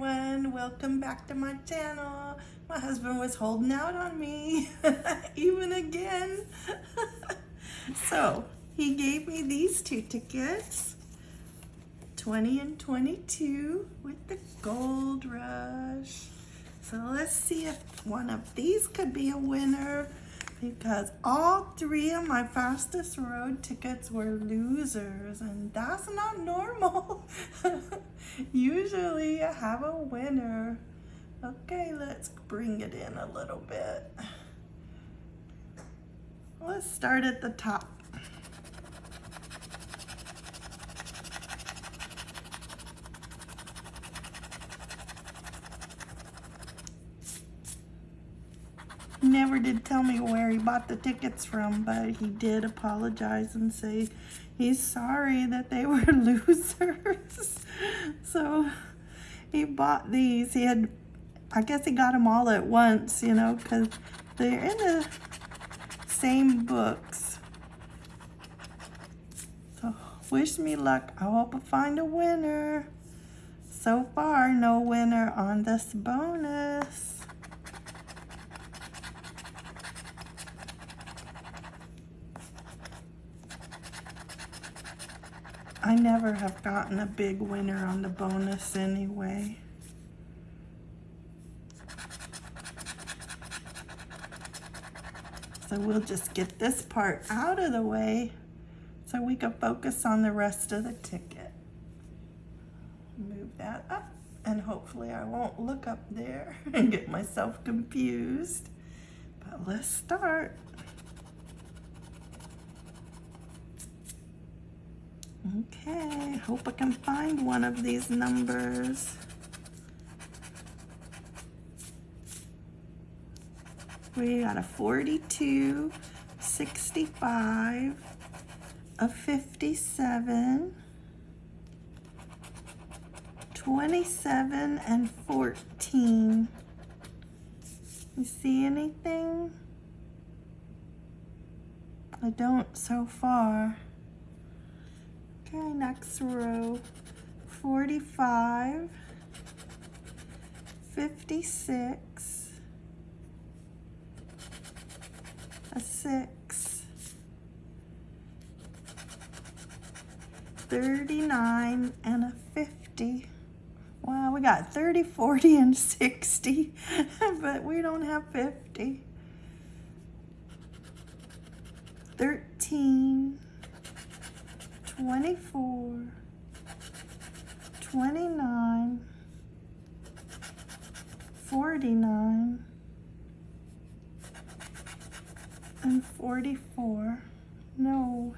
Everyone, welcome back to my channel. My husband was holding out on me, even again. so, he gave me these two tickets, 20 and 22 with the gold rush. So let's see if one of these could be a winner because all three of my fastest road tickets were losers and that's not normal. Usually I have a winner. Okay, let's bring it in a little bit. Let's start at the top. Never did tell me where he bought the tickets from, but he did apologize and say he's sorry that they were losers. so he bought these. He had, I guess he got them all at once, you know, because they're in the same books. So wish me luck. I hope I find a winner. So far, no winner on this bonus. Never have gotten a big winner on the bonus anyway. So we'll just get this part out of the way so we can focus on the rest of the ticket. Move that up and hopefully I won't look up there and get myself confused. But let's start. Okay, hope I can find one of these numbers. We got a 42, 65, a 57, 27, and 14. You see anything? I don't so far. Okay, next row, 45, 56, a 6, 39, and a 50. Wow, we got 30, 40, and 60, but we don't have 50. 13, 24, 29, 49, and 44. No.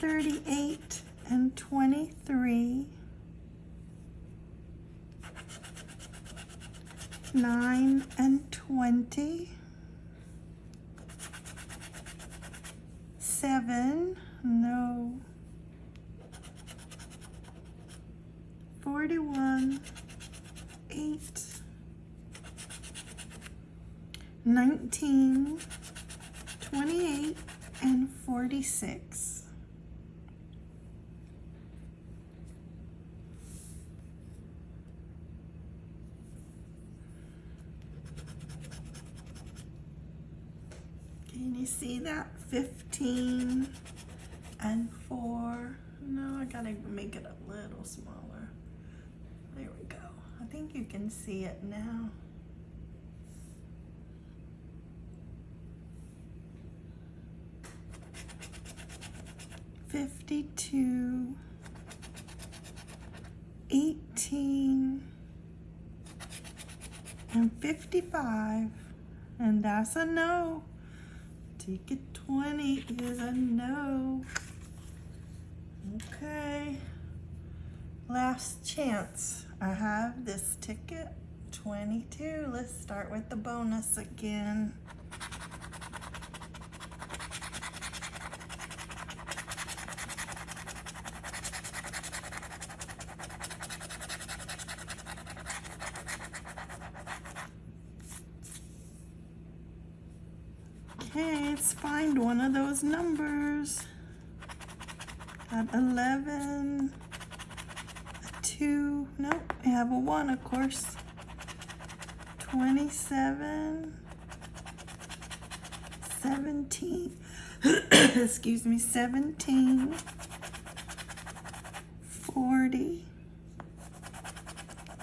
38 and 23. 9 and 20. Seven, no. 41, eight, 19, 28, and 46. Can you see that? 15 and 4. No, I gotta make it a little smaller. There we go. I think you can see it now. Fifty-two, eighteen, and fifty-five, and that's a no. Ticket 20 is a no. Okay. Last chance. I have this ticket 22. Let's start with the bonus again. Okay, let's find one of those numbers. Got 11, two, nope, I have a one, of course. 27, 17, excuse me, 17, 40,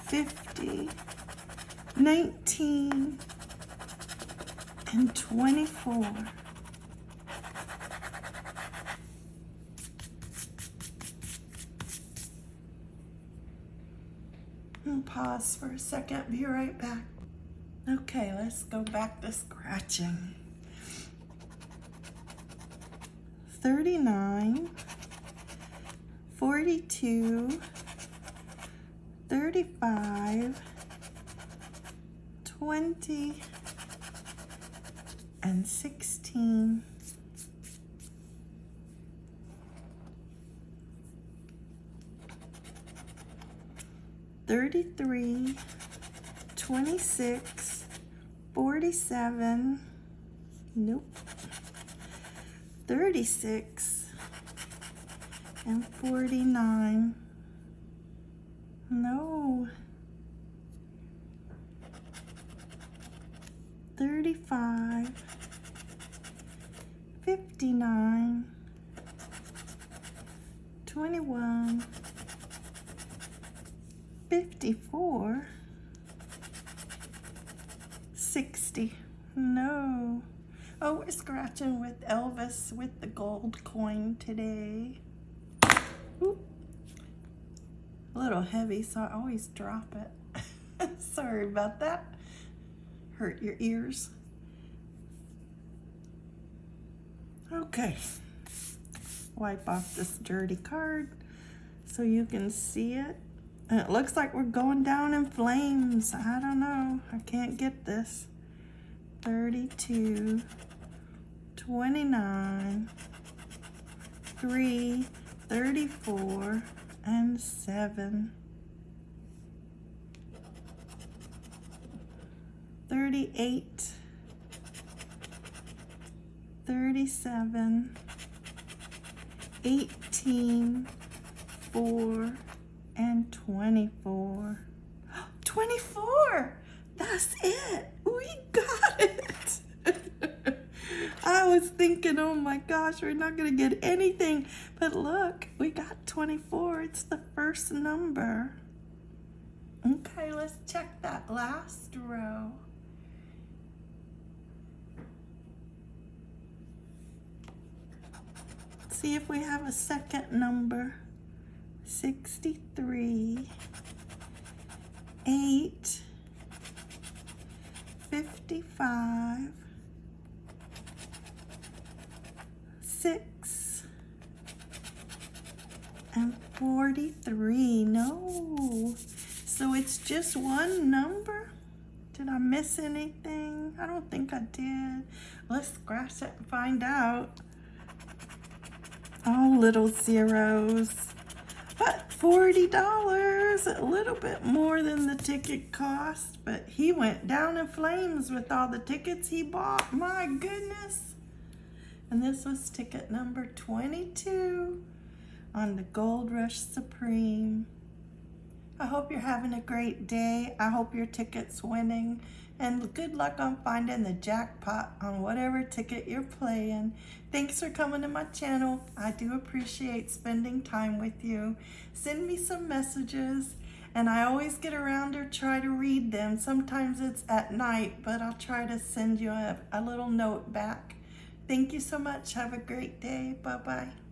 50, 19, and 24. I'll pause for a second, be right back. Okay, let's go back to scratching. 39, 42, 35, 20, and 16. Thirty-three, twenty-six, forty-seven, nope, thirty-six, and forty-nine, no, thirty-five, fifty-nine, twenty-one, fifty-four, sixty, no. Oh, we're scratching with Elvis with the gold coin today. A little heavy, so I always drop it. Sorry about that. Hurt your ears. Okay. Wipe off this dirty card so you can see it. And it looks like we're going down in flames. I don't know. I can't get this. 32, 29, 3, 34, and 7. 38, 37, 18, 4, and 24. 24! That's it! We got it! I was thinking, oh my gosh, we're not gonna get anything. But look, we got 24. It's the first number. Okay, let's check that last row. See if we have a second number. 63, 8, 55, 6, and 43. No. So it's just one number? Did I miss anything? I don't think I did. Let's scratch it and find out. All little zeros. But $40, a little bit more than the ticket cost, but he went down in flames with all the tickets he bought. My goodness. And this was ticket number 22 on the Gold Rush Supreme. I hope you're having a great day. I hope your ticket's winning. And good luck on finding the jackpot on whatever ticket you're playing. Thanks for coming to my channel. I do appreciate spending time with you. Send me some messages and I always get around or try to read them. Sometimes it's at night, but I'll try to send you a, a little note back. Thank you so much. Have a great day. Bye-bye.